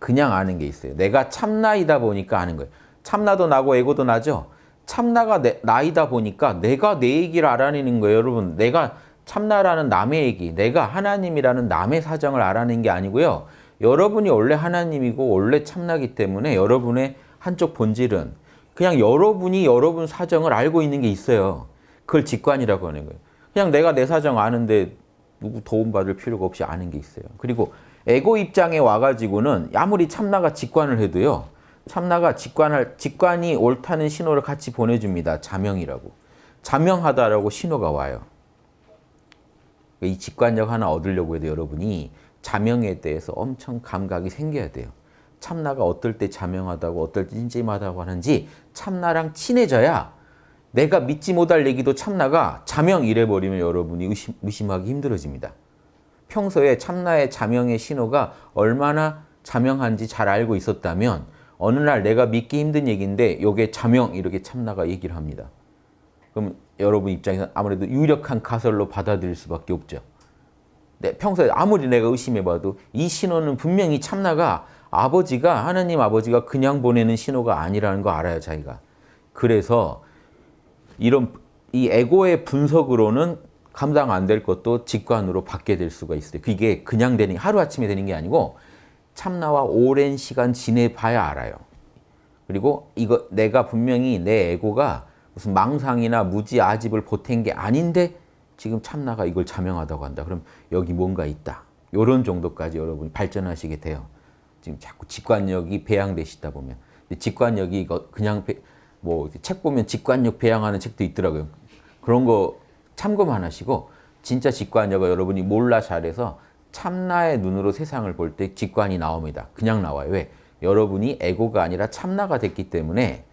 그냥 아는 게 있어요. 내가 참나이다 보니까 아는 거예요. 참나도 나고 에고도 나죠. 참나가 내, 나이다 보니까 내가 내 얘기를 알아내는 거예요. 여러분 내가 참나라는 남의 얘기, 내가 하나님이라는 남의 사정을 알아낸 게 아니고요. 여러분이 원래 하나님이고 원래 참나기 때문에 여러분의 한쪽 본질은 그냥 여러분이 여러분 사정을 알고 있는 게 있어요. 그걸 직관이라고 하는 거예요. 그냥 내가 내 사정 아는데 누구 도움받을 필요가 없이 아는 게 있어요. 그리고 에고 입장에 와가지고는 아무리 참나가 직관을 해도요. 참나가 직관할, 직관이 옳다는 신호를 같이 보내줍니다. 자명이라고. 자명하다라고 신호가 와요. 이 직관력 하나 얻으려고 해도 여러분이 자명에 대해서 엄청 감각이 생겨야 돼요. 참나가 어떨 때 자명하다고 어떨 때 찜찜하다고 하는지 참나랑 친해져야 내가 믿지 못할 얘기도 참나가 자명 이래버리면 여러분이 의심, 의심하기 힘들어집니다. 평소에 참나의 자명의 신호가 얼마나 자명한지 잘 알고 있었다면 어느 날 내가 믿기 힘든 얘기인데 이게 자명 이렇게 참나가 얘기를 합니다. 그럼 여러분 입장에서 아무래도 유력한 가설로 받아들일 수밖에 없죠. 네, 평소에 아무리 내가 의심해봐도 이 신호는 분명히 참나가 아버지가 하나님 아버지가 그냥 보내는 신호가 아니라는 거 알아요 자기가. 그래서 이런 이 에고의 분석으로는 감당 안 될 것도 직관으로 받게 될 수가 있어요. 그게 그냥 되는 하루아침에 되는 게 아니고 참나와 오랜 시간 지내봐야 알아요. 그리고 이거 내가 분명히 내 에고가 무슨 망상이나 무지 아집을 보탠 게 아닌데 지금 참나가 이걸 자명하다고 한다. 그럼 여기 뭔가 있다. 이런 정도까지 여러분이 발전하시게 돼요. 지금 자꾸 직관력이 배양되시다 보면. 직관력이 그냥 뭐책 보면 직관력 배양하는 책도 있더라고요. 그런 거 참고만 하시고 진짜 직관력을 여러분이 몰라 잘해서 참나의 눈으로 세상을 볼 때 직관이 나옵니다. 그냥 나와요. 왜? 여러분이 에고가 아니라 참나가 됐기 때문에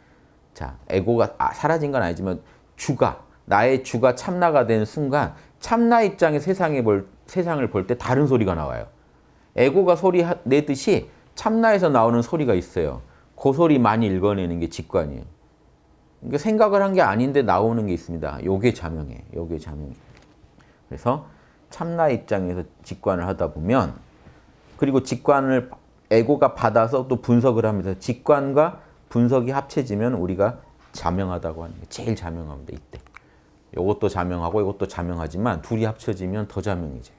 자 에고가 아, 사라진 건 아니지만 주가 나의 주가 참나가 된 순간 참나 입장의 세상에 볼, 세상을 볼 때 다른 소리가 나와요. 에고가 소리 내듯이 참나에서 나오는 소리가 있어요. 그 소리 많이 읽어내는 게 직관이에요. 그러니까 생각을 한 게 아닌데 나오는 게 있습니다. 요게 자명해. 요게 자명해. 그래서 참나 입장에서 직관을 하다 보면 그리고 직관을 에고가 받아서 또 분석을 합니다. 직관과 분석이 합쳐지면 우리가 자명하다고 하는 게 제일 자명합니다. 이때. 이것도 자명하고 이것도 자명하지만 둘이 합쳐지면 더 자명해져요.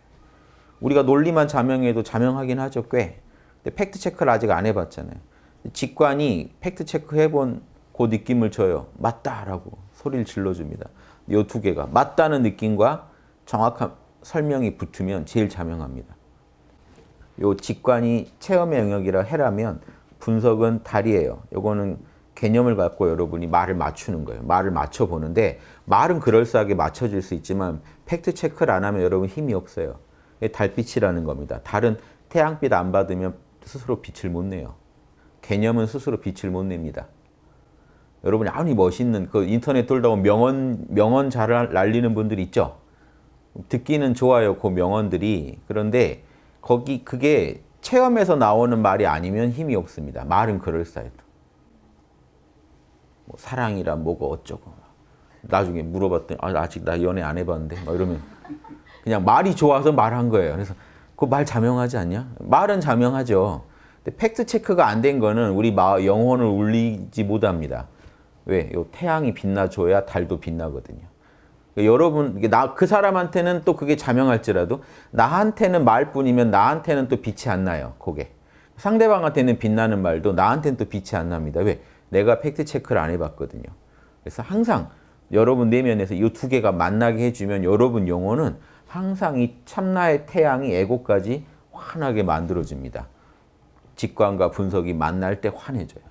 우리가 논리만 자명해도 자명하긴 하죠. 꽤. 근데 팩트 체크를 아직 안 해봤잖아요. 직관이 팩트 체크 해본 그 느낌을 줘요. 맞다라고 소리를 질러줍니다. 이 두 개가 맞다는 느낌과 정확한 설명이 붙으면 제일 자명합니다. 요 직관이 체험의 영역이라 해라면 분석은 달이에요. 요거는 개념을 갖고 여러분이 말을 맞추는 거예요. 말을 맞춰보는데 말은 그럴싸하게 맞춰질 수 있지만 팩트 체크를 안 하면 여러분 힘이 없어요. 달빛이라는 겁니다. 달은 태양빛 안 받으면 스스로 빛을 못 내요. 개념은 스스로 빛을 못 냅니다. 여러분이 아무리 멋있는 그 인터넷 돌다 보면 명언 명언 잘 날리는 분들 있죠. 듣기는 좋아요. 그 명언들이. 그런데 거기 그게 체험에서 나오는 말이 아니면 힘이 없습니다. 말은 그럴싸해도. 뭐 사랑이라 뭐가 어쩌고. 나중에 물어봤더니 아, 아직 나 연애 안 해봤는데 막 이러면 그냥 말이 좋아서 말한 거예요. 그래서 그 말 자명하지 않냐? 말은 자명하죠. 근데 팩트 체크가 안 된 거는 우리 영혼을 울리지 못합니다. 왜? 요 태양이 빛나줘야 달도 빛나거든요. 그러니까 여러분, 나, 그 사람한테는 또 그게 자명할지라도 나한테는 말뿐이면 나한테는 또 빛이 안 나요. 그게. 상대방한테는 빛나는 말도 나한테는 또 빛이 안 납니다. 왜? 내가 팩트 체크를 안 해봤거든요. 그래서 항상 여러분 내면에서 이 두 개가 만나게 해주면 여러분 영혼은 항상 이 참나의 태양이 에고까지 환하게 만들어줍니다. 직관과 분석이 만날 때 환해져요.